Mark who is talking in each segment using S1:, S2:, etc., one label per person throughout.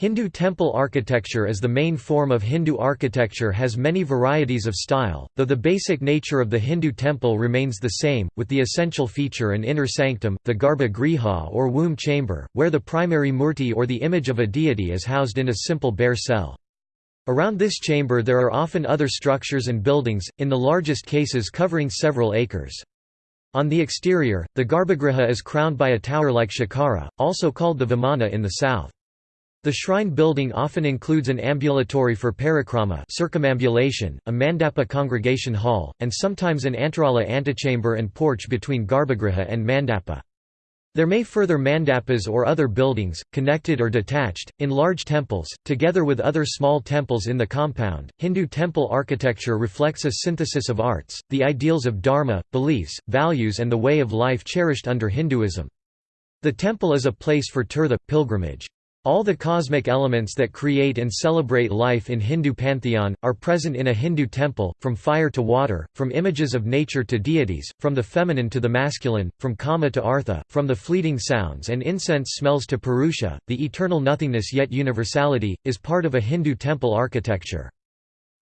S1: Hindu temple architecture as the main form of Hindu architecture has many varieties of style, though the basic nature of the Hindu temple remains the same, with the essential feature an inner sanctum, the garbha griha or womb chamber, where the primary murti or the image of a deity is housed in a simple bare cell. Around this chamber there are often other structures and buildings, in the largest cases covering several acres. On the exterior, the garbhagriha is crowned by a tower like shikara, also called the vimana in the south. The shrine building often includes an ambulatory for parikrama circumambulation, a mandapa congregation hall, and sometimes an antarala antechamber and porch between garbhagriha and mandapa. There may further mandapas or other buildings, connected or detached, in large temples, together with other small temples in the compound. Hindu temple architecture reflects a synthesis of arts, the ideals of dharma, beliefs, values, and the way of life cherished under Hinduism. The temple is a place for tirtha, pilgrimage. All the cosmic elements that create and celebrate life in Hindu pantheon, are present in a Hindu temple, from fire to water, from images of nature to deities, from the feminine to the masculine, from kama to artha, from the fleeting sounds and incense smells to purusha, the eternal nothingness yet universality, is part of a Hindu temple architecture.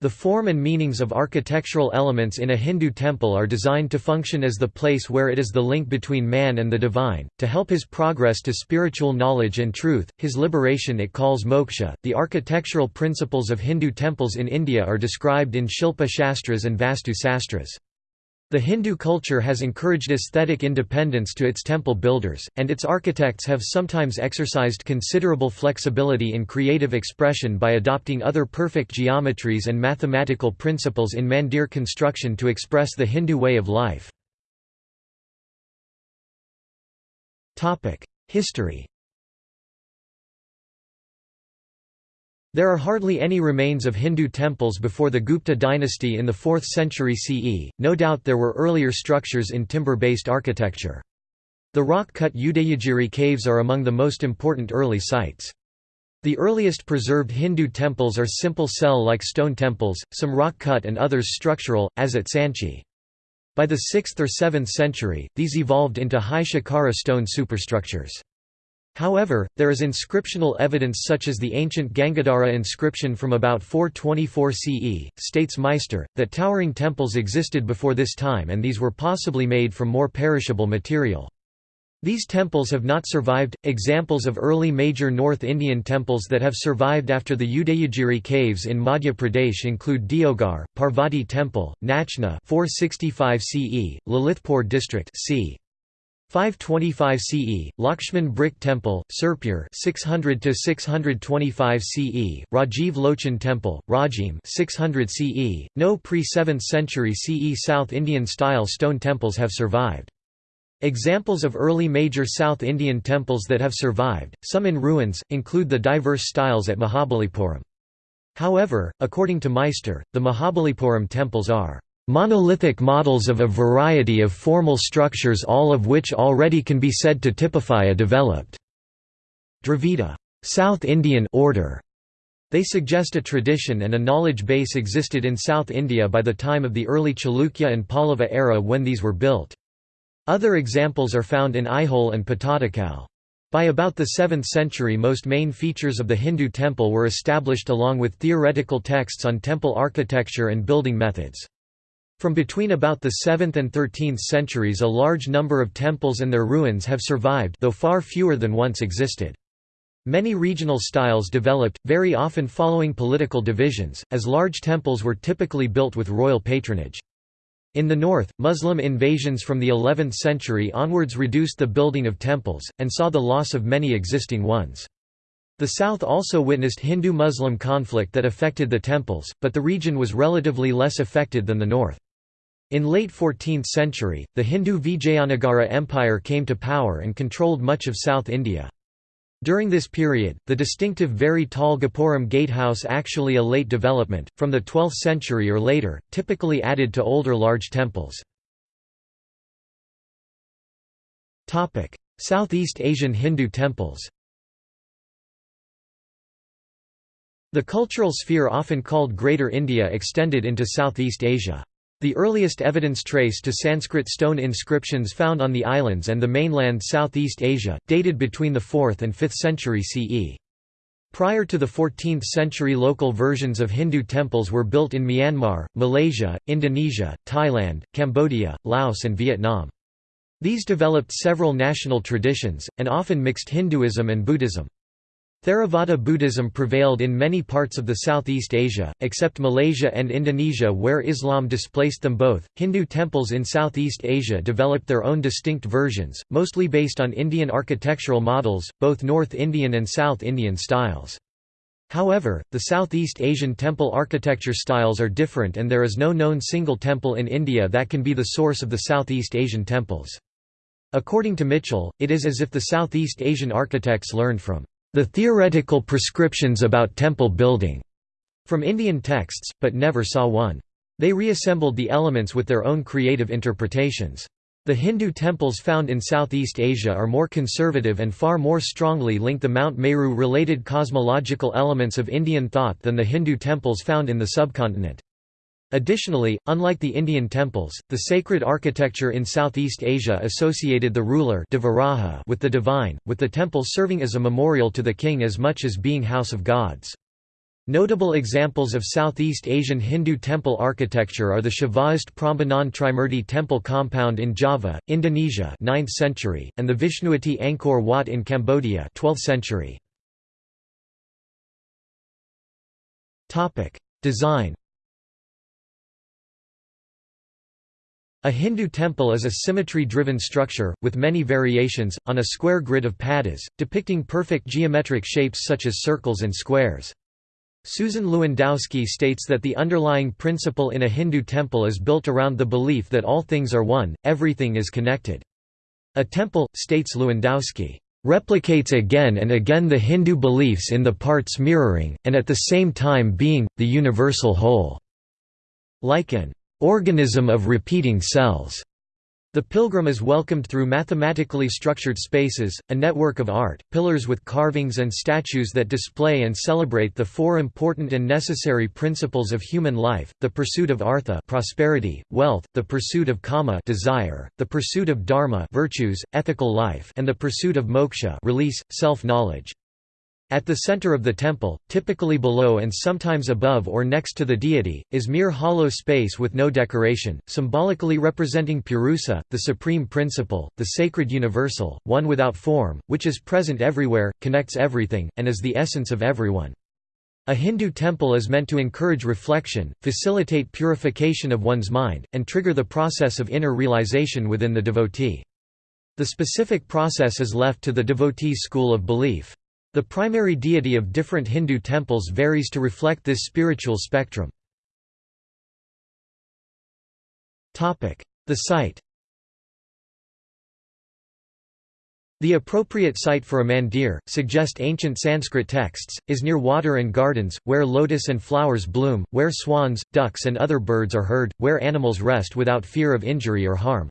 S1: The form and meanings of architectural elements in a Hindu temple are designed to function as the place where it is the link between man and the divine, to help his progress to spiritual knowledge and truth, his liberation it calls moksha. The architectural principles of Hindu temples in India are described in Shilpa Shastras and Vastu Sastras. The Hindu culture has encouraged aesthetic independence to its temple builders, and its architects have sometimes exercised considerable flexibility in creative expression by adopting other perfect geometries and mathematical principles in mandir construction to express the Hindu way of life. History There are hardly any remains of Hindu temples before the Gupta dynasty in the 4th century CE, no doubt there were earlier structures in timber-based architecture. The rock-cut Udayagiri caves are among the most important early sites. The earliest preserved Hindu temples are simple cell-like stone temples, some rock-cut and others structural, as at Sanchi. By the 6th or 7th century, these evolved into high shikara stone superstructures. However, there is inscriptional evidence such as the ancient Gangadhara inscription from about 424 CE, states Meister, that towering temples existed before this time and these were possibly made from more perishable material. These temples have not survived. Examples of early major North Indian temples that have survived after the Udayagiri caves in Madhya Pradesh include Deogarh, Parvati Temple, Nachna 465 CE, Lalitpur district c. 525 CE, Lakshman Brick Temple, Sirpur 600 to 625 CE, Rajiv Lochan Temple, Rajim 600 CE. No pre-7th century CE South Indian style stone temples have survived. Examples of early major South Indian temples that have survived, some in ruins, include the diverse styles at Mahabalipuram. However, according to Meister, the Mahabalipuram temples are monolithic models of a variety of formal structures all of which already can be said to typify a developed Dravida South Indian order. They suggest a tradition and a knowledge base existed in South India by the time of the early Chalukya and Pallava era when these were built. Other examples are found in Aihole and Pattadakal. By about the 7th century most main features of the Hindu temple were established along with theoretical texts on temple architecture and building methods. From between about the 7th and 13th centuries a large number of temples and their ruins have survived though far fewer than once existed. Many regional styles developed, very often following political divisions, as large temples were typically built with royal patronage. In the north, Muslim invasions from the 11th century onwards reduced the building of temples, and saw the loss of many existing ones. The south also witnessed Hindu-Muslim conflict that affected the temples, but the region was relatively less affected than the north. In late 14th century, the Hindu Vijayanagara Empire came to power and controlled much of South India. During this period, the distinctive very tall Gopuram gatehouse actually a late development, from the 12th century or later, typically added to older large temples. Southeast Asian Hindu temples The cultural sphere often called Greater India extended into Southeast Asia. The earliest evidence trace to Sanskrit stone inscriptions found on the islands and the mainland Southeast Asia, dated between the 4th and 5th century CE. Prior to the 14th century local versions of Hindu temples were built in Myanmar, Malaysia, Indonesia, Thailand, Cambodia, Laos and Vietnam. These developed several national traditions, and often mixed Hinduism and Buddhism. Theravada Buddhism prevailed in many parts of the Southeast Asia, except Malaysia and Indonesia where Islam displaced them both. Hindu temples in Southeast Asia developed their own distinct versions, mostly based on Indian architectural models, both North Indian and South Indian styles. However, the Southeast Asian temple architecture styles are different and there is no known single temple in India that can be the source of the Southeast Asian temples. According to Mitchell, it is as if the Southeast Asian architects learned from the theoretical prescriptions about temple building from Indian texts, but never saw one. They reassembled the elements with their own creative interpretations. The Hindu temples found in Southeast Asia are more conservative and far more strongly link the Mount Meru-related cosmological elements of Indian thought than the Hindu temples found in the subcontinent. Additionally, unlike the Indian temples, the sacred architecture in Southeast Asia associated the ruler with the divine, with the temple serving as a memorial to the king as much as being house of gods. Notable examples of Southeast Asian Hindu temple architecture are the Shaivist Prambanan Trimurti temple compound in Java, Indonesia 9th century, and the Vaishnavist Angkor Wat in Cambodia 12th century. Design A Hindu temple is a symmetry-driven structure, with many variations, on a square grid of padas, depicting perfect geometric shapes such as circles and squares. Susan Lewandowski states that the underlying principle in a Hindu temple is built around the belief that all things are one, everything is connected. A temple, states Lewandowski, replicates again and again the Hindu beliefs in the parts mirroring, and at the same time being, the universal whole. Like an organism of repeating cells. The pilgrim is welcomed through mathematically structured spaces, a network of art, pillars with carvings and statues that display and celebrate the four important and necessary principles of human life, the pursuit of artha prosperity, wealth, the pursuit of kama desire, the pursuit of dharma virtues, ethical life and the pursuit of moksha release, self-knowledge. At the center of the temple, typically below and sometimes above or next to the deity, is mere hollow space with no decoration, symbolically representing Purusa, the supreme principle, the sacred universal, one without form, which is present everywhere, connects everything, and is the essence of everyone. A Hindu temple is meant to encourage reflection, facilitate purification of one's mind, and trigger the process of inner realization within the devotee. The specific process is left to the devotee's school of belief. The primary deity of different Hindu temples varies to reflect this spiritual spectrum. The site The appropriate site for a mandir, suggest ancient Sanskrit texts, is near water and gardens, where lotus and flowers bloom, where swans, ducks and other birds are heard, where animals rest without fear of injury or harm.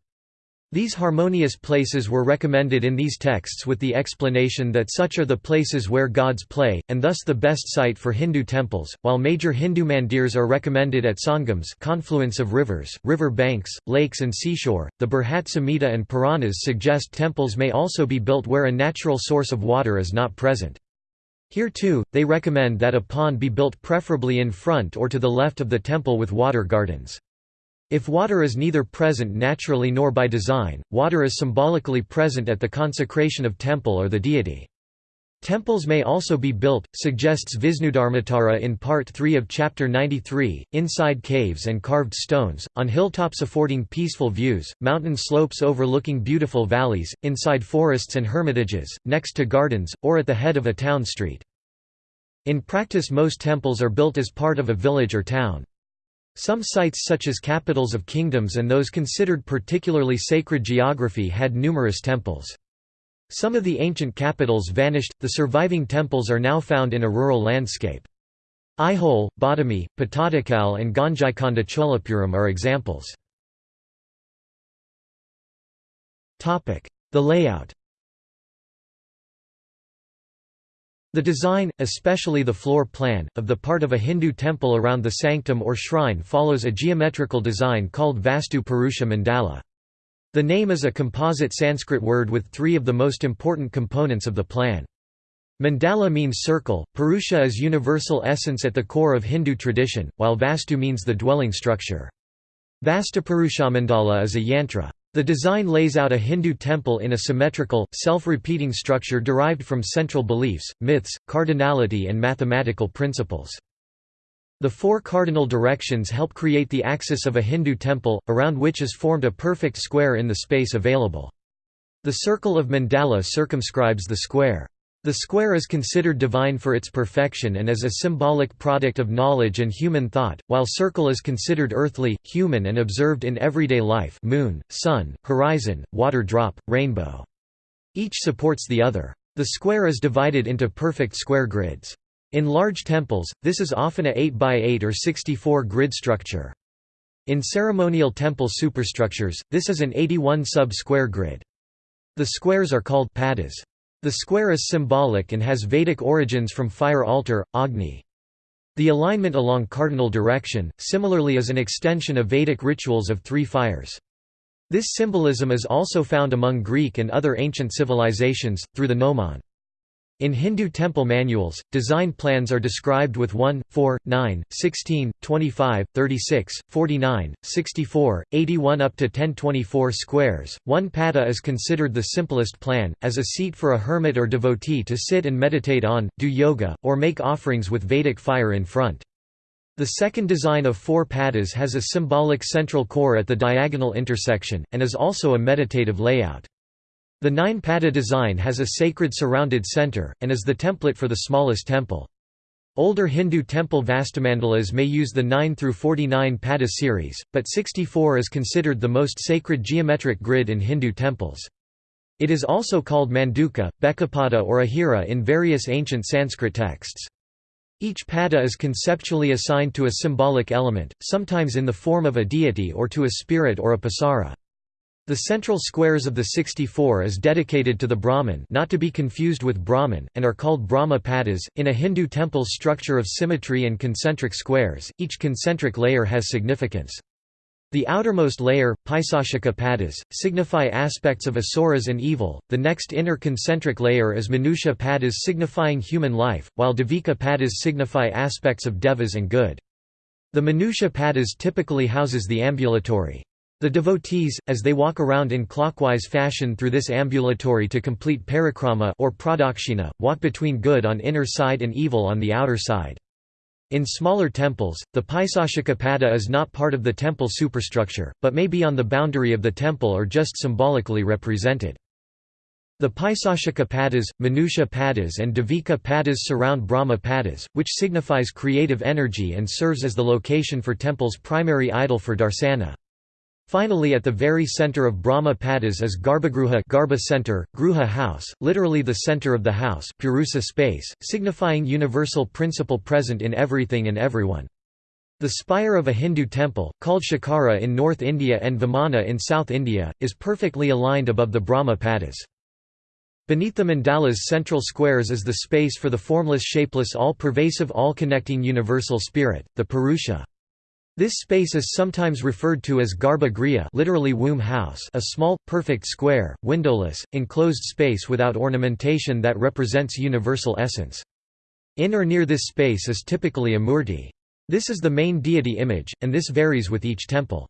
S1: These harmonious places were recommended in these texts with the explanation that such are the places where gods play, and thus the best site for Hindu temples, while major Hindu mandirs are recommended at sangams confluence of rivers, river banks, lakes and seashore. The Brihat Samhita and Puranas suggest temples may also be built where a natural source of water is not present. Here too, they recommend that a pond be built preferably in front or to the left of the temple with water gardens. If water is neither present naturally nor by design, water is symbolically present at the consecration of temple or the deity. Temples may also be built, suggests Visnudharmottara in Part 3 of Chapter 93, inside caves and carved stones, on hilltops affording peaceful views, mountain slopes overlooking beautiful valleys, inside forests and hermitages, next to gardens, or at the head of a town street. In practice most temples are built as part of a village or town. Some sites such as capitals of kingdoms and those considered particularly sacred geography had numerous temples. Some of the ancient capitals vanished, the surviving temples are now found in a rural landscape. Aihole, Badami, Pattadakal and Gangaikonda Cholapuram are examples. The layout The design, especially the floor plan, of the part of a Hindu temple around the sanctum or shrine follows a geometrical design called Vastu Purusha Mandala. The name is a composite Sanskrit word with three of the most important components of the plan. Mandala means circle, Purusha is universal essence at the core of Hindu tradition, while Vastu means the dwelling structure. Vastupurushamandala is a yantra. The design lays out a Hindu temple in a symmetrical, self-repeating structure derived from central beliefs, myths, cardinality and mathematical principles. The four cardinal directions help create the axis of a Hindu temple, around which is formed a perfect square in the space available. The circle of mandala circumscribes the square. The square is considered divine for its perfection and as a symbolic product of knowledge and human thought, while circle is considered earthly, human and observed in everyday life moon, sun, horizon, water drop, rainbow. Each supports the other. The square is divided into perfect square grids. In large temples, this is often a 8 by 8 or 64 grid structure. In ceremonial temple superstructures, this is an 81 sub-square grid. The squares are called padas. The square is symbolic and has Vedic origins from fire altar, Agni. The alignment along cardinal direction, similarly is an extension of Vedic rituals of three fires. This symbolism is also found among Greek and other ancient civilizations, through the gnomon. In Hindu temple manuals, design plans are described with 1, 4, 9, 16, 25, 36, 49, 64, 81 up to 1024 squares. One pada is considered the simplest plan, as a seat for a hermit or devotee to sit and meditate on, do yoga, or make offerings with Vedic fire in front. The second design of four padas has a symbolic central core at the diagonal intersection, and is also a meditative layout. The nine-pada design has a sacred surrounded center, and is the template for the smallest temple. Older Hindu temple vastumandalas may use the 9 through 49 pada series, but 64 is considered the most sacred geometric grid in Hindu temples. It is also called manduka, bekapada or ahira in various ancient Sanskrit texts. Each pada is conceptually assigned to a symbolic element, sometimes in the form of a deity or to a spirit or a pasara. The central squares of the 64 is dedicated to the Brahman not to be confused with Brahmin, and are called Brahma padas. In a Hindu temple's structure of symmetry and concentric squares, each concentric layer has significance. The outermost layer, Paisashika padas, signify aspects of asuras and evil, the next inner concentric layer is Manusha padas signifying human life, while Devika padas signify aspects of devas and good. The Manusha padas typically houses the ambulatory. The devotees, as they walk around in clockwise fashion through this ambulatory to complete parikrama or pradakshina, walk between good on inner side and evil on the outer side. In smaller temples, the Paisashika is not part of the temple superstructure, but may be on the boundary of the temple or just symbolically represented. The Paisashika padas, Manusha padas and Devika padas surround Brahma padas, which signifies creative energy and serves as the location for temple's primary idol for darsana. Finally at the very center of Brahma Padas is Garbhagruha Garbha center, Gruha house, literally the center of the house Purusa space, signifying universal principle present in everything and everyone. The spire of a Hindu temple, called Shikara in North India and Vimana in South India, is perfectly aligned above the Brahma Padas. Beneath the mandala's central squares is the space for the formless shapeless all-pervasive all-connecting universal spirit, the Purusha. This space is sometimes referred to as Garbha Griha literally womb house a small, perfect square, windowless, enclosed space without ornamentation that represents universal essence. In or near this space is typically a murti. This is the main deity image, and this varies with each temple.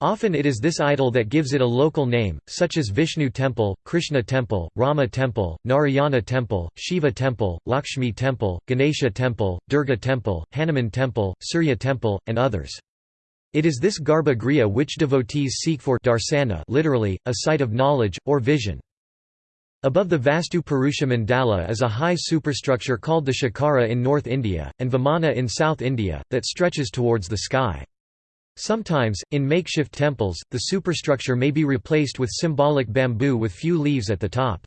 S1: Often it is this idol that gives it a local name, such as Vishnu Temple, Krishna Temple, Rama Temple, Narayana Temple, Shiva Temple, Lakshmi Temple, Ganesha Temple, Durga Temple, Hanuman Temple, Surya Temple, and others. It is this Garbha Griha which devotees seek for darsana literally, a sight of knowledge, or vision. Above the Vastu Purusha Mandala is a high superstructure called the Shikara in North India, and Vimana in South India, that stretches towards the sky. Sometimes, in makeshift temples, the superstructure may be replaced with symbolic bamboo with few leaves at the top.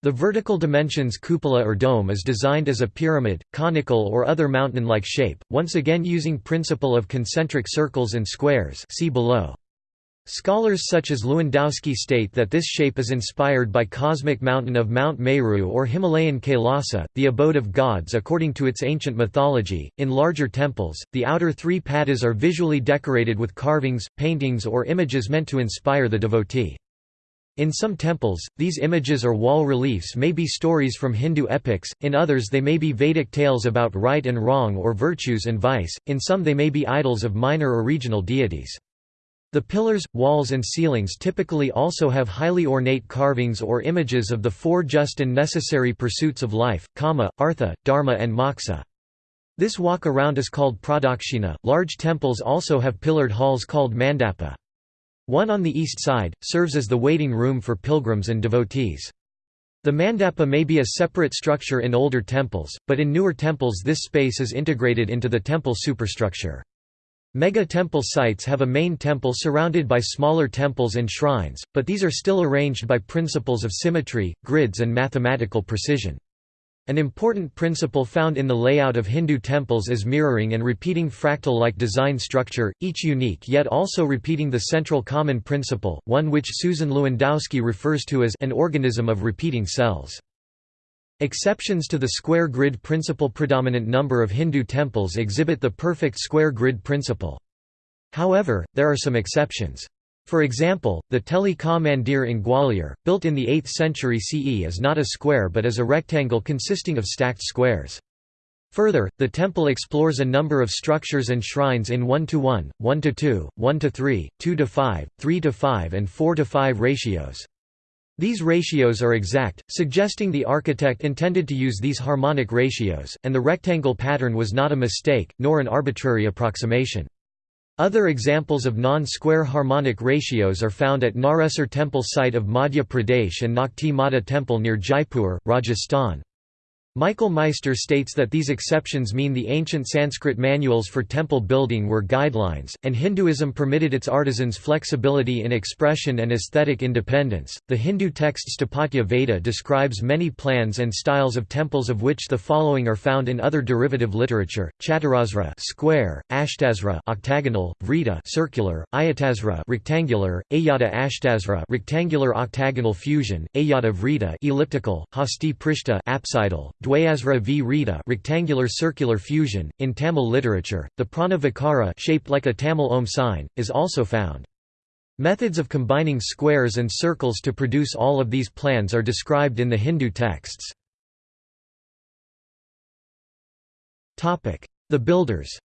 S1: The vertical dimensions cupola or dome is designed as a pyramid, conical or other mountain-like shape, once again using principle of concentric circles and squares see below. Scholars such as Lewandowski state that this shape is inspired by cosmic mountain of Mount Meru or Himalayan Kailasa, the abode of gods according to its ancient mythology. In larger temples, the outer three padas are visually decorated with carvings, paintings or images meant to inspire the devotee. In some temples, these images or wall reliefs may be stories from Hindu epics, in others they may be Vedic tales about right and wrong or virtues and vice, in some they may be idols of minor or regional deities. The pillars, walls and ceilings typically also have highly ornate carvings or images of the four just and necessary pursuits of life, kama, artha, dharma and moksha. This walk around is called pradakshina. Large temples also have pillared halls called mandapa. One on the east side, serves as the waiting room for pilgrims and devotees. The mandapa may be a separate structure in older temples, but in newer temples this space is integrated into the temple superstructure. Mega temple sites have a main temple surrounded by smaller temples and shrines, but these are still arranged by principles of symmetry, grids and mathematical precision. An important principle found in the layout of Hindu temples is mirroring and repeating fractal-like design structure, each unique yet also repeating the central common principle, one which Susan Lewandowski refers to as an organism of repeating cells. Exceptions to the square grid principle predominant number of Hindu temples exhibit the perfect square grid principle. However, there are some exceptions. For example, the Teli Ka Mandir in Gwalior, built in the 8th century CE is not a square but is a rectangle consisting of stacked squares. Further, the temple explores a number of structures and shrines in 1 to 1, 1 to 2, 1 to 3, 2 to 5, 3 to 5 and 4 to 5 ratios. These ratios are exact, suggesting the architect intended to use these harmonic ratios, and the rectangle pattern was not a mistake, nor an arbitrary approximation. Other examples of non-square harmonic ratios are found at Naresar temple site of Madhya Pradesh and Nakhti Mata temple near Jaipur, Rajasthan. Michael Meister states that these exceptions mean the ancient Sanskrit manuals for temple building were guidelines, and Hinduism permitted its artisans flexibility in expression and aesthetic independence. The Hindu text Sthapatya Veda describes many plans and styles of temples of which the following are found in other derivative literature: Chaturasra square, Ashtasra octagonal, Vrita circular, Ayatasra rectangular, Ayata Ashtasra rectangular octagonal fusion, Ayata Vrita elliptical, Hasti Prishta apsidal, Dwayasra Vrita rectangular circular fusion. In Tamil literature, the prana vikara shaped like a Tamil Om sign, is also found. Methods of combining squares and circles to produce all of these plans are described in the Hindu texts. The builders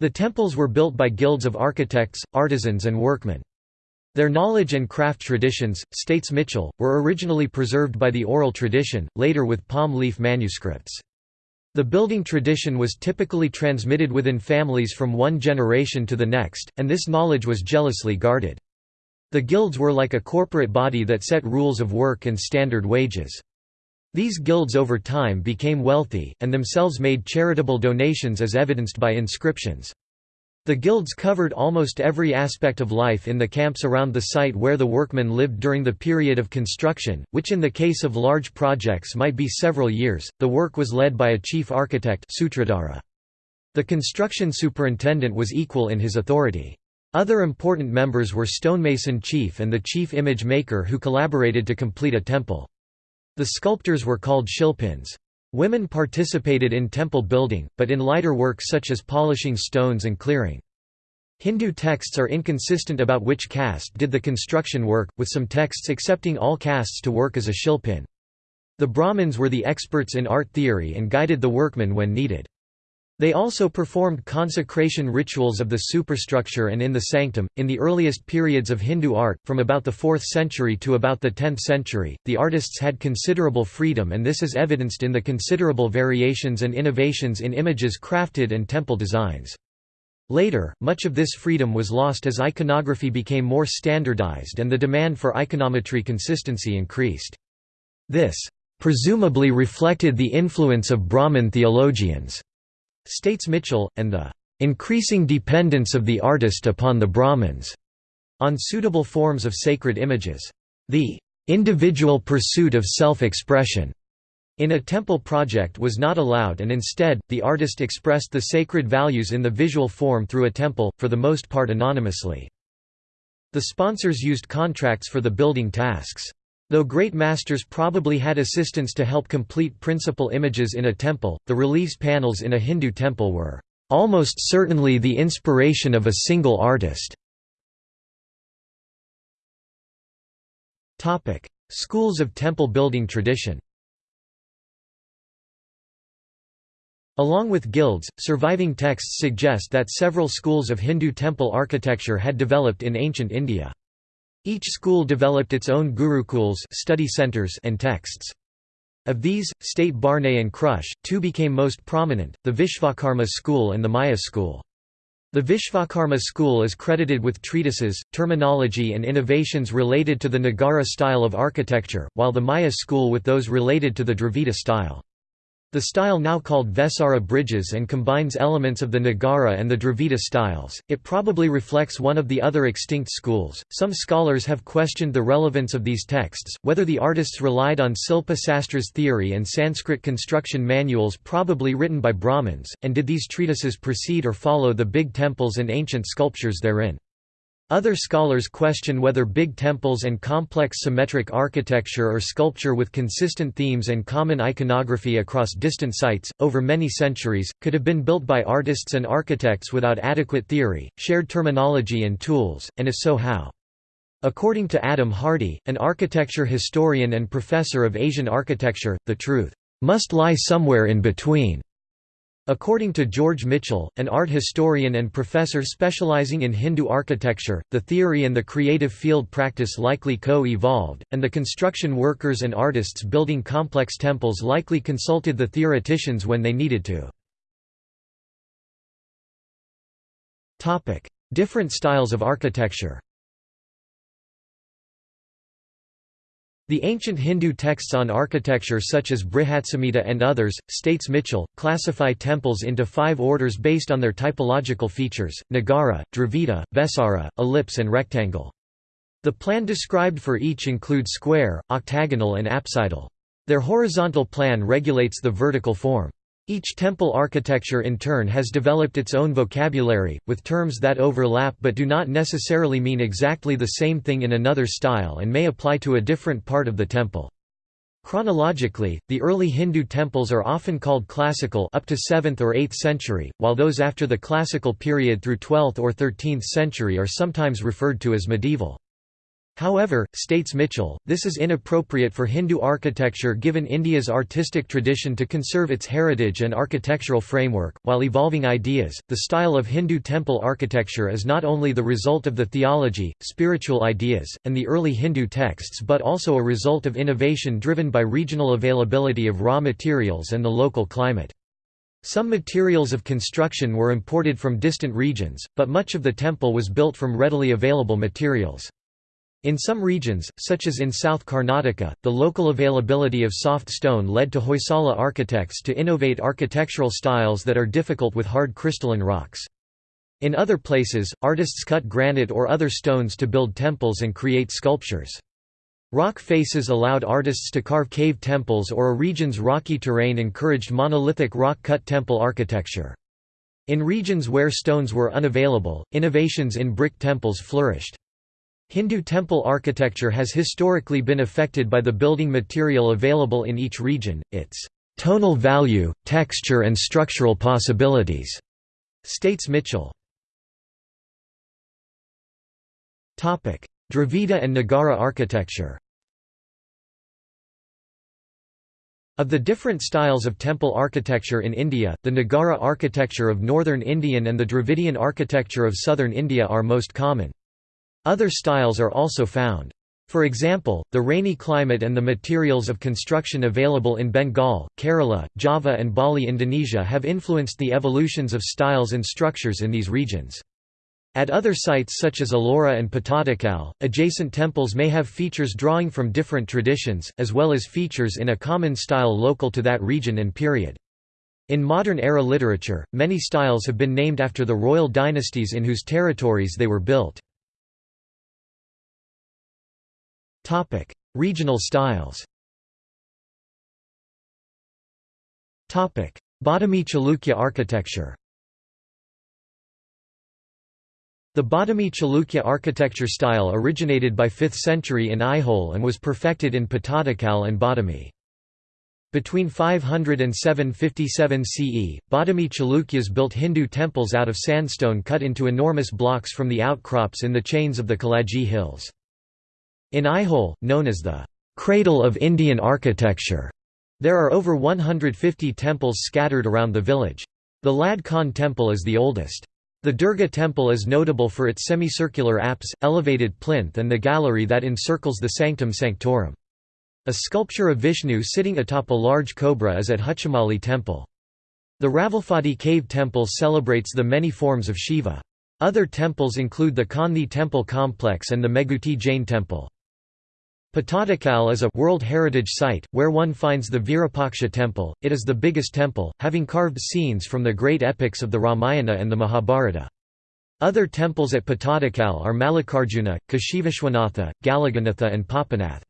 S1: The temples were built by guilds of architects, artisans and workmen. Their knowledge and craft traditions, states Mitchell, were originally preserved by the oral tradition, later with palm leaf manuscripts. The building tradition was typically transmitted within families from one generation to the next, and this knowledge was jealously guarded. The guilds were like a corporate body that set rules of work and standard wages. These guilds over time became wealthy, and themselves made charitable donations as evidenced by inscriptions. The guilds covered almost every aspect of life in the camps around the site where the workmen lived during the period of construction, which in the case of large projects might be several years. The work was led by a chief architect Sutradhara. The construction superintendent was equal in his authority. Other important members were stonemason chief and the chief image maker who collaborated to complete a temple. The sculptors were called shilpins. Women participated in temple building, but in lighter work such as polishing stones and clearing. Hindu texts are inconsistent about which caste did the construction work, with some texts accepting all castes to work as a shilpin. The Brahmins were the experts in art theory and guided the workmen when needed. They also performed consecration rituals of the superstructure and in the sanctum. In the earliest periods of Hindu art, from about the 4th century to about the 10th century, the artists had considerable freedom, and this is evidenced in the considerable variations and innovations in images crafted and temple designs. Later, much of this freedom was lost as iconography became more standardized and the demand for iconometry consistency increased. This, presumably reflected the influence of Brahmin theologians states Mitchell, and the increasing dependence of the artist upon the Brahmins on suitable forms of sacred images. The individual pursuit of self-expression in a temple project was not allowed and instead, the artist expressed the sacred values in the visual form through a temple, for the most part anonymously. The sponsors used contracts for the building tasks. Though great masters probably had assistants to help complete principal images in a temple, the reliefs panels in a Hindu temple were almost certainly the inspiration of a single artist. Schools of temple building tradition Along with guilds, surviving texts suggest that several schools of Hindu temple architecture had developed in ancient India. Each school developed its own gurukuls study centers and texts. Of these, state Bharne and Krusche, two became most prominent, the Vishvakarma school and the Maya school. The Vishvakarma school is credited with treatises, terminology and innovations related to the Nagara style of architecture, while the Maya school with those related to the Dravida style. The style now called Vesara bridges and combines elements of the Nagara and the Dravida styles. It probably reflects one of the other extinct schools. Some scholars have questioned the relevance of these texts, whether the artists relied on Silpa Sastra's theory and Sanskrit construction manuals probably written by Brahmins, and did these treatises precede or follow the big temples and ancient sculptures therein. Other scholars question whether big temples and complex symmetric architecture or sculpture with consistent themes and common iconography across distant sites, over many centuries, could have been built by artists and architects without adequate theory, shared terminology and tools, and if so how. According to Adam Hardy, an architecture historian and professor of Asian architecture, the truth must lie somewhere in between. According to George Mitchell, an art historian and professor specializing in Hindu architecture, the theory and the creative field practice likely co-evolved, and the construction workers and artists building complex temples likely consulted the theoreticians when they needed to. Different styles of architecture The ancient Hindu texts on architecture such as Brihatsamhita and others, states Mitchell, classify temples into five orders based on their typological features, Nagara, Dravida, Vesara, ellipse and rectangle. The plan described for each include square, octagonal and apsidal. Their horizontal plan regulates the vertical form. Each temple architecture in turn has developed its own vocabulary, with terms that overlap but do not necessarily mean exactly the same thing in another style and may apply to a different part of the temple. Chronologically, the early Hindu temples are often called classical up to 7th or 8th century, while those after the classical period through 12th or 13th century are sometimes referred to as medieval. However, states Mitchell, this is inappropriate for Hindu architecture given India's artistic tradition to conserve its heritage and architectural framework. While evolving ideas, the style of Hindu temple architecture is not only the result of the theology, spiritual ideas, and the early Hindu texts but also a result of innovation driven by regional availability of raw materials and the local climate. Some materials of construction were imported from distant regions, but much of the temple was built from readily available materials. In some regions, such as in South Karnataka, the local availability of soft stone led to Hoysala architects to innovate architectural styles that are difficult with hard crystalline rocks. In other places, artists cut granite or other stones to build temples and create sculptures. Rock faces allowed artists to carve cave temples or a region's rocky terrain encouraged monolithic rock-cut temple architecture. In regions where stones were unavailable, innovations in brick temples flourished. Hindu temple architecture has historically been affected by the building material available in each region, its tonal value, texture and structural possibilities, states Mitchell. Dravida and Nagara architecture Of the different styles of temple architecture in India, the Nagara architecture of northern Indian and the Dravidian architecture of southern India are most common. Other styles are also found. For example, the rainy climate and the materials of construction available in Bengal, Kerala, Java and Bali Indonesia have influenced the evolutions of styles and structures in these regions. At other sites such as Ellora and Pattadakal, adjacent temples may have features drawing from different traditions, as well as features in a common style local to that region and period. In modern-era literature, many styles have been named after the royal dynasties in whose territories they were built. Topic: Regional styles. Topic: Badami Chalukya architecture. The Badami Chalukya architecture style originated by 5th century in Aihole and was perfected in Pattadakal and Badami. Between 500 and 757 CE, Badami Chalukyas built Hindu temples out of sandstone cut into enormous blocks from the outcrops in the chains of the Kaladgi Hills. In Aihole, known as the cradle of Indian architecture, there are over 150 temples scattered around the village. The Lad Khan temple is the oldest. The Durga temple is notable for its semicircular apse, elevated plinth and the gallery that encircles the sanctum sanctorum. A sculpture of Vishnu sitting atop a large cobra is at Huchimalli temple. The Ravanaphadi cave temple celebrates the many forms of Shiva. Other temples include the Kanthi temple complex and the Meguti Jain temple. Pattadakal is a World Heritage Site, where one finds the Virupaksha temple. It is the biggest temple, having carved scenes from the great epics of the Ramayana and the Mahabharata. Other temples at Pattadakal are Mallikarjuna, Kashivishwanatha, Galaganatha and Papanath.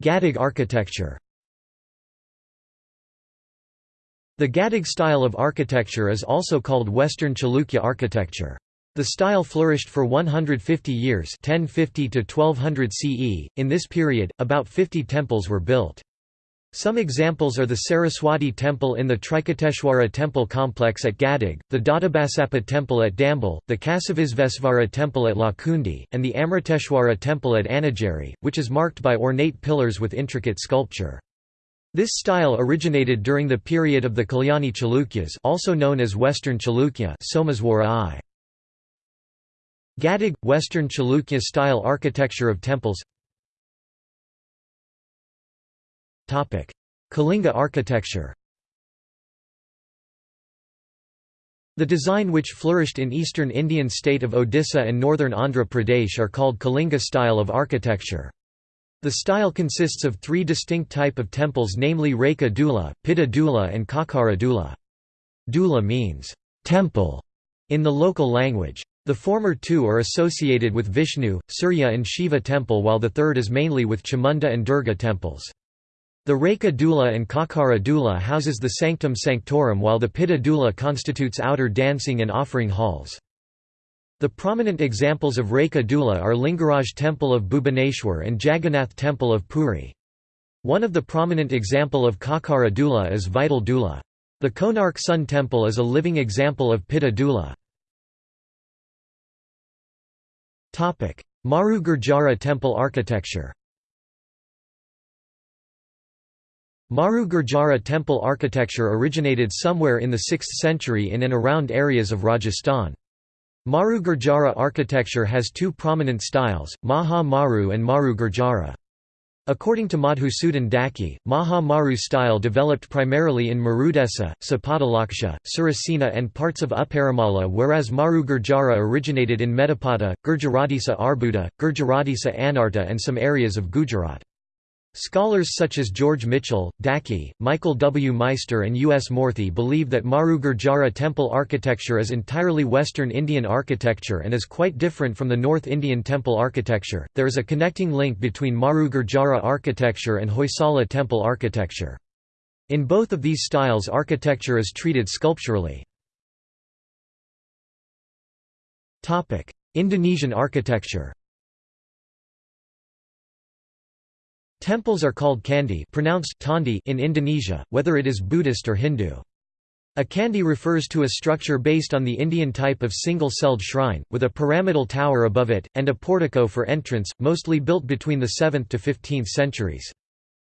S1: Gadag architecture The Gadag style of architecture is also called Western Chalukya architecture. The style flourished for 150 years 1050 to 1200 CE. In this period, about 50 temples were built. Some examples are the Saraswati temple in the Trikuteshwara temple complex at Gadag, the Doddabasappa temple at Dambal, the Kasivisvesvara temple at Lakkundi, and the Amriteshwara temple at Annigeri, which is marked by ornate pillars with intricate sculpture. This style originated during the period of the Kalyani Chalukyas also known as Western Chalukya Someshvara I. Gadag – Western Chalukya-style architecture of temples Kalinga architecture The design which flourished in eastern Indian state of Odisha and northern Andhra Pradesh are called Kalinga style of architecture. The style consists of three distinct type of temples namely Reka Dula, Pitta Dula and Kakara Dula. Dula means, temple, in the local language. The former two are associated with Vishnu, Surya and Shiva temple while the third is mainly with Chamunda and Durga temples. The Reka Dula and Kakara Dula houses the Sanctum Sanctorum while the Pitta Dula constitutes outer dancing and offering halls. The prominent examples of Reka Dula are Lingaraj Temple of Bhubaneswar and Jagannath Temple of Puri. One of the prominent example of Kakara Dula is Vital Dula. The Konark Sun Temple is a living example of Pitta Dula. Maru Gurjara temple architecture Maru Gurjara temple architecture originated somewhere in the 6th century in and around areas of Rajasthan. Maru Gurjara architecture has two prominent styles, Maha Maru and Maru Gurjara. According to Madhusudan Dhaky, Maha Maru style developed primarily in Marudesa, Sapadalaksha, Surasena and parts of Uparamala whereas Maru Gurjara originated in Medapata, Gurjaratisa Arbuda, Gurjaratisa Anarta and some areas of Gujarat. Scholars such as George Mitchell, Dhaky, Michael W. Meister, and U. S. Moorti believe that Maru Gurjara temple architecture is entirely Western Indian architecture and is quite different from the North Indian temple architecture. There is a connecting link between Maru Gurjara architecture and Hoysala temple architecture. In both of these styles, architecture is treated sculpturally. Indonesian architecture Temples are called candi pronounced tandi in Indonesia, whether it is Buddhist or Hindu. A candi refers to a structure based on the Indian type of single-celled shrine, with a pyramidal tower above it, and a portico for entrance, mostly built between the 7th to 15th centuries.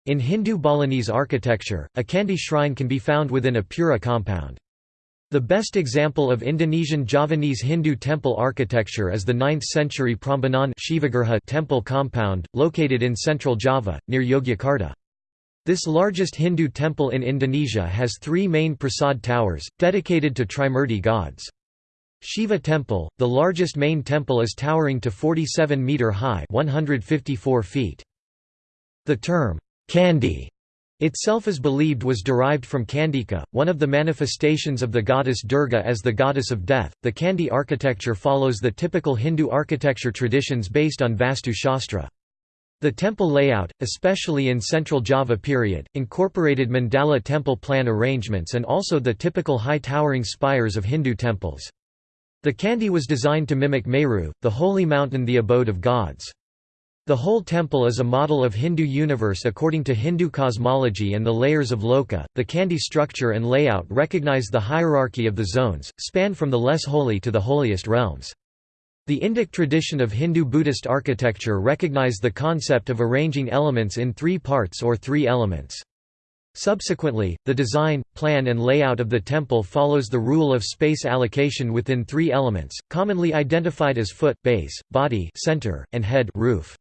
S1: In Hindu Balinese architecture, a candi shrine can be found within a pura compound. The best example of Indonesian Javanese Hindu temple architecture is the 9th-century Prambanan temple compound, located in central Java, near Yogyakarta. This largest Hindu temple in Indonesia has three main prasad towers, dedicated to Trimurti gods. Shiva Temple, the largest main temple is towering to 47 metre high 154 feet. The term, Candi itself is believed was derived from Kandika, one of the manifestations of the goddess Durga as the goddess of death. The Candi architecture follows the typical Hindu architecture traditions based on Vastu Shastra. The temple layout, especially in Central Java period, incorporated mandala temple plan arrangements and also the typical high towering spires of Hindu temples. The Candi was designed to mimic Meru, the holy mountain the abode of gods. The whole temple is a model of Hindu universe according to Hindu cosmology and the layers of Loka. The Candi structure and layout recognize the hierarchy of the zones, span from the less holy to the holiest realms. The Indic tradition of Hindu-Buddhist architecture recognize the concept of arranging elements in three parts or three elements. Subsequently, the design, plan and layout of the temple follows the rule of space allocation within three elements, commonly identified as foot, base, body center, and head roof.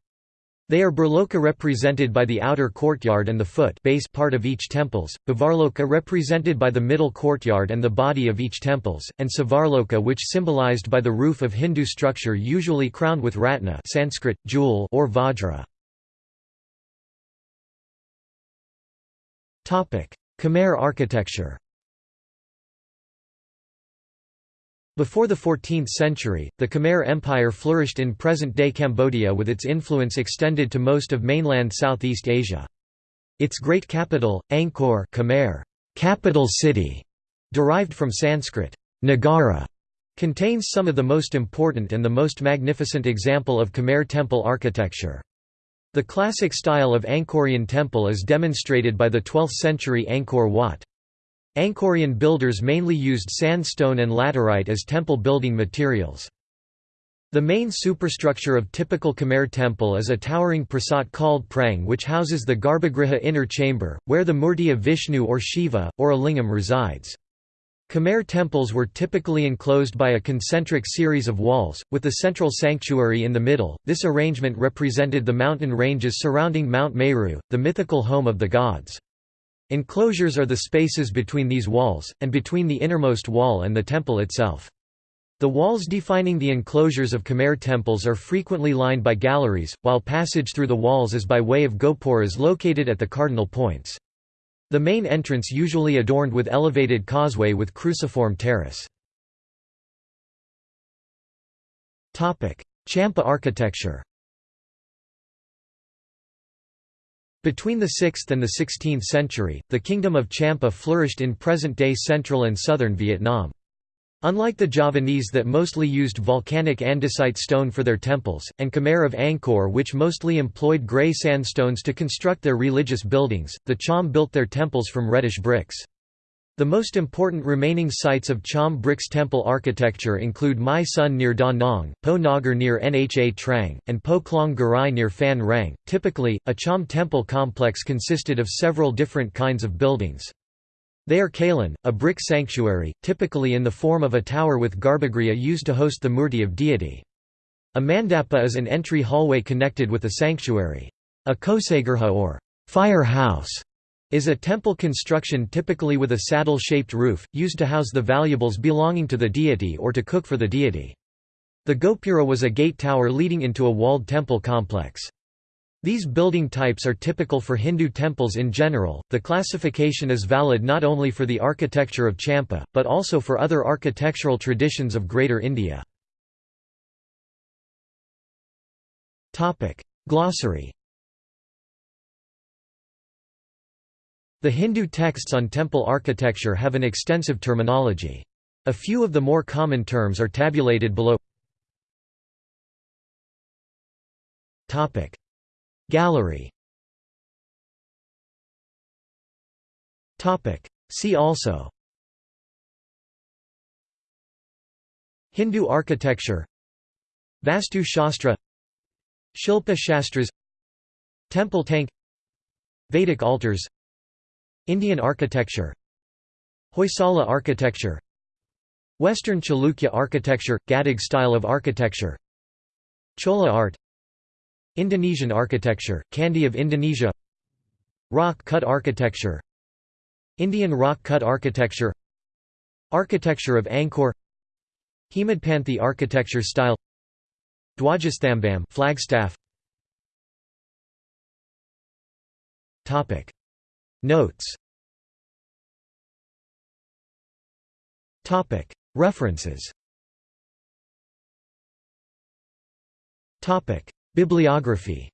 S1: They are Bhurloka represented by the outer courtyard and the foot base part of each temples, Bhuvarloka represented by the middle courtyard and the body of each temples, and Svarloka which symbolized by the roof of Hindu structure usually crowned with ratna Sanskrit, jewel or vajra. Khmer architecture Before the 14th century, the Khmer Empire flourished in present-day Cambodia with its influence extended to most of mainland Southeast Asia. Its great capital, Angkor Khmer, capital city, derived from Sanskrit, Nagara, contains some of the most important and the most magnificent example of Khmer temple architecture. The classic style of Angkorian temple is demonstrated by the 12th-century Angkor Wat. Angkorian builders mainly used sandstone and laterite as temple building materials. The main superstructure of typical Khmer temple is a towering prasat called prang which houses the Garbhagriha inner chamber, where the murti of Vishnu or Shiva, or a lingam resides. Khmer temples were typically enclosed by a concentric series of walls, with the central sanctuary in the middle. This arrangement represented the mountain ranges surrounding Mount Meru, the mythical home of the gods. Enclosures are the spaces between these walls, and between the innermost wall and the temple itself. The walls defining the enclosures of Khmer temples are frequently lined by galleries, while passage through the walls is by way of gopuras located at the cardinal points. The main entrance usually adorned with elevated causeway with cruciform terrace. Champa architecture Between the 6th and the 16th century, the Kingdom of Champa flourished in present-day central and southern Vietnam. Unlike the Javanese that mostly used volcanic andesite stone for their temples, and Khmer of Angkor which mostly employed grey sandstones to construct their religious buildings, the Cham built their temples from reddish bricks. The most important remaining sites of Cham bricks temple architecture include My Son near Da Nang, Po Nagar near Nha Trang, and Po Klong Garai near Phan Rang. Typically, a Cham temple complex consisted of several different kinds of buildings. They are Kalan, a brick sanctuary, typically in the form of a tower with garbhagriha used to host the murti of deity. A mandapa is an entry hallway connected with the sanctuary. A kosagirha or fire house is a temple construction typically with a saddle-shaped roof, used to house the valuables belonging to the deity or to cook for the deity. The Gopura was a gate tower leading into a walled temple complex. These building types are typical for Hindu temples in general. The classification is valid not only for the architecture of Champa, but also for other architectural traditions of Greater India. Glossary The Hindu texts on temple architecture have an extensive terminology. A few of the more common terms are tabulated below. Gallery. See also. Hindu architecture. Vastu Shastra. Shilpa Shastras. Temple tank. Vedic altars Indian architecture Hoysala architecture Western Chalukya architecture – Gadag style of architecture Chola art Indonesian architecture – Candi of Indonesia Rock-cut architecture Indian rock-cut architecture Architecture of Angkor Hemadpanthi architecture style Dwajastambam flagstaff. Topic Notes. References. Bibliography.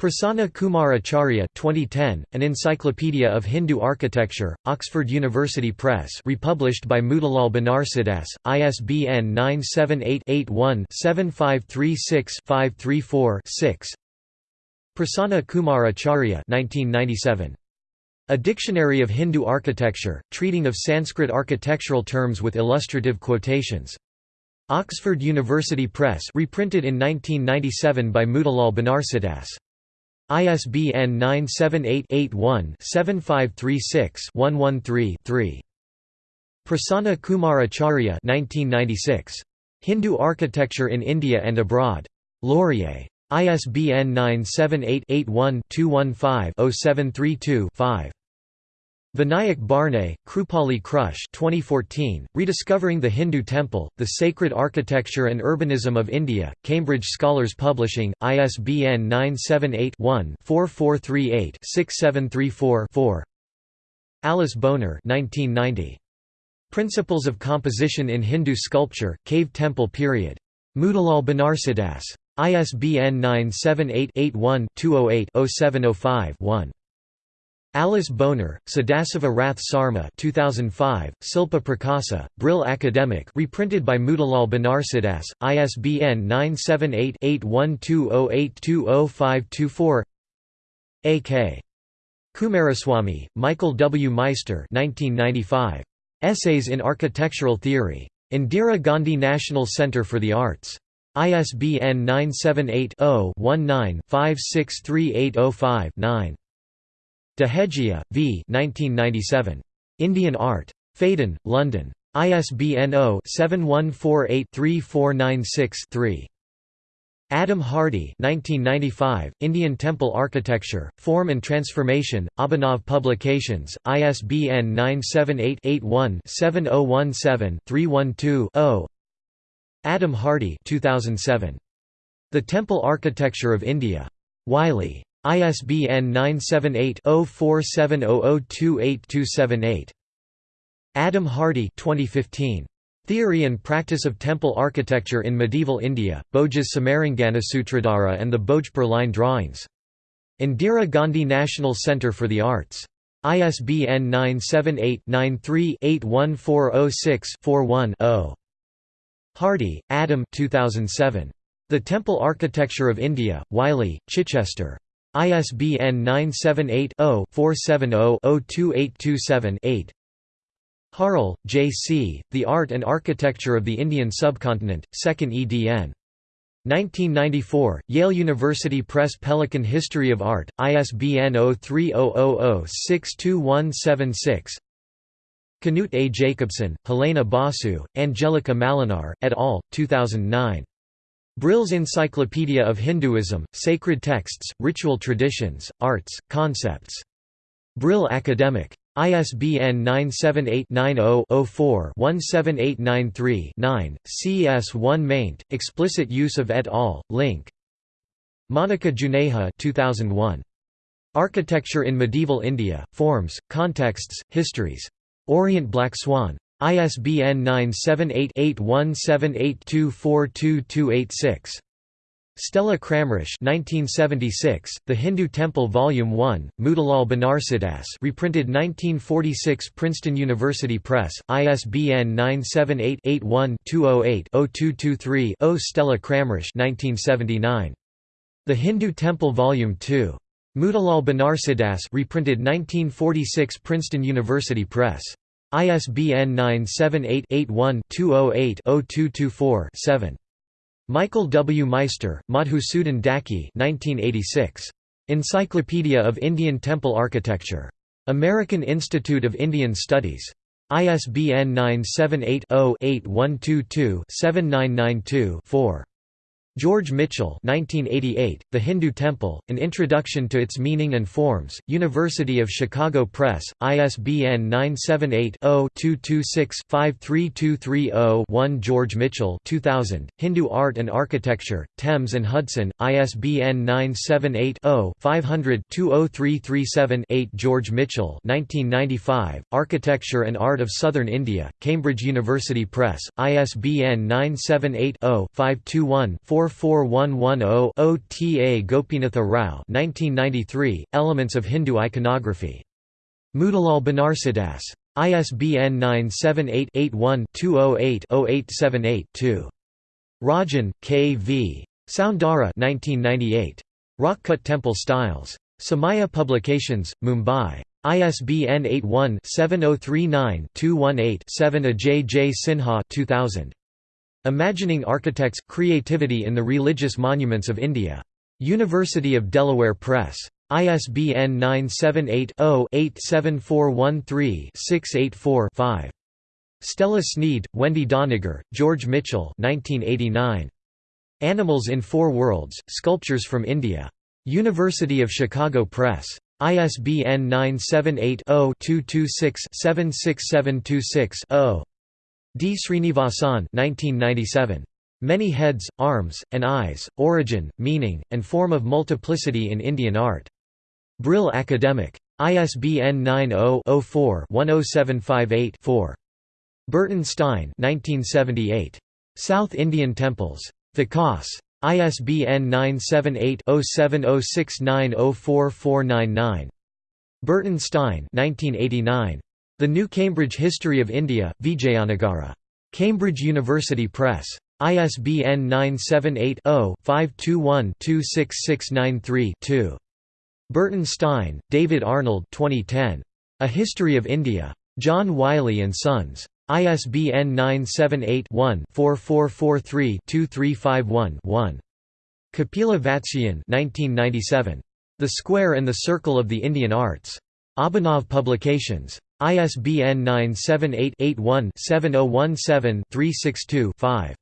S1: Prasanna Kumar Acharya 2010, An Encyclopedia of Hindu Architecture, Oxford University Press republished by Motilal Banarsidass, ISBN 978 Prasanna Kumar Acharya 1997. A Dictionary of Hindu Architecture, treating of Sanskrit architectural terms with illustrative quotations. Oxford University Press reprinted in 1997 by Motilal Banarsidass. ISBN 978-81-7536-113-3. Prasanna Kumar Acharya 1996. Hindu Architecture in India and Abroad. Laurier. ISBN 978-81-215-0732-5. Vinayak Bharne, Krupali Krusche 2014, Rediscovering the Hindu Temple, The Sacred Architecture and Urbanism of India, Cambridge Scholars Publishing, ISBN 978-1-4438-6734-4 Alice Boner 1990. Principles of Composition in Hindu Sculpture, Cave Temple Period. Motilal Banarsidass. ISBN 978-81-208-0705-1. Alice Boner, Sadasiva Rath Sarma 2005, Silpa Prakasa, Brill Academic reprinted by Motilal Banarsidass, ISBN 978-8120820524 A.K. Coomaraswamy, Michael W. Meister 1995. Essays in Architectural Theory. Indira Gandhi National Centre for the Arts. ISBN 978-0-19-563805-9. Dehejia, V. 1997. Indian Art. Phaidon, London. ISBN 0-7148-3496-3. Adam Hardy 1995, Indian Temple Architecture, Form and Transformation, Abhinav Publications, ISBN 978-81-7017-312-0 Adam Hardy 2007. The Temple Architecture of India. Wiley. ISBN 978-0470028278. Adam Hardy 2015. Theory and Practice of Temple Architecture in Medieval India, Bhojas Samaranganasutradhara and the Bhojpur Line Drawings. Indira Gandhi National Centre for the Arts. ISBN 978-93-81406-41-0. Hardy, Adam 2007. The Temple Architecture of India, Wiley, Chichester. ISBN 978 0 470 02827 8. Harle, J. C., The Art and Architecture of the Indian Subcontinent, 2nd edn. 1994, Yale University Press Pelican History of Art, ISBN 0300062176 Knut A. Jacobsen, Helena Basu, Angelika Malinar, et al., 2009. Brill's Encyclopedia of Hinduism, Sacred Texts, Ritual Traditions, Arts, Concepts. Brill Academic. ISBN 978-90-04-17893-9, CS1 maint, explicit use of et al., link. Monica Juneja 2001. Architecture in Medieval India, Forms, Contexts, Histories. Orient Black Swan. ISBN 978 8178242286. Stella Kramrisch 1976, The Hindu Temple Volume 1, Motilal Banarsidass reprinted 1946 Princeton University Press, ISBN 978-81-208-0223-0 Stella Kramrisch 1979. The Hindu Temple Volume 2. Motilal Banarsidass reprinted 1946 Princeton University Press. ISBN 978 81 208 0224 7. Michael W. Meister, Madhusudan Dhaky 1986. Encyclopedia of Indian Temple Architecture. American Institute of Indian Studies. ISBN 978 0 8122 7992 4. George Michell 1988, The Hindu Temple, An Introduction to Its Meaning and Forms, University of Chicago Press, ISBN 978-0-226-53230-1 George Michell 2000, Hindu Art and Architecture, Thames and Hudson, ISBN 978-0-500-20337-8 George Michell 1995, Architecture and Art of Southern India, Cambridge University Press, ISBN 978 0 521 44110 OTA Gopinatha Rao 1993, Elements of Hindu Iconography. Motilal Banarsidass. ISBN 978-81-208-0878-2. Rajan, K. V. Soundara 1998. Rockcut Temple Styles. Samaya Publications, Mumbai. ISBN 81-7039-218-7 Ajay J. Sinha 2000. Imagining Architects – Creativity in the Religious Monuments of India. University of Delaware Press. ISBN 978-0-87413-684-5. Stella Snead, Wendy Doniger, George Michell 1989. Animals in Four Worlds, Sculptures from India. University of Chicago Press. ISBN 978-0-226-76726-0. D. Srinivasan 1997. Many Heads, Arms, and Eyes, Origin, Meaning, and Form of Multiplicity in Indian Art. Brill Academic. ISBN 90-04-10758-4. Burton Stein 1978. South Indian Temples. Vikas. ISBN 978-0706904499. Burton Stein 1989. The New Cambridge History of India, Vijayanagara. Cambridge University Press. ISBN 978-0-521-26693-2. Burton Stein, David Arnold 2010. A History of India. John Wiley & Sons. ISBN 978-1-4443-2351-1. Kapila Vatsyayan 1997. The Square and the Circle of the Indian Arts. Abhinav Publications. ISBN 978-81-7017-362-5.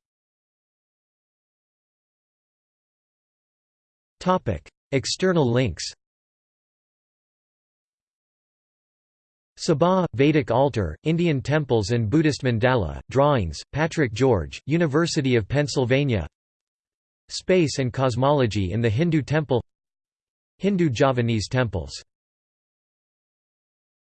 S1: External links Sabha, Vedic altar, Indian temples and Buddhist mandala, drawings, Patrick George, University of Pennsylvania Space and cosmology in the Hindu temple Hindu Javanese temples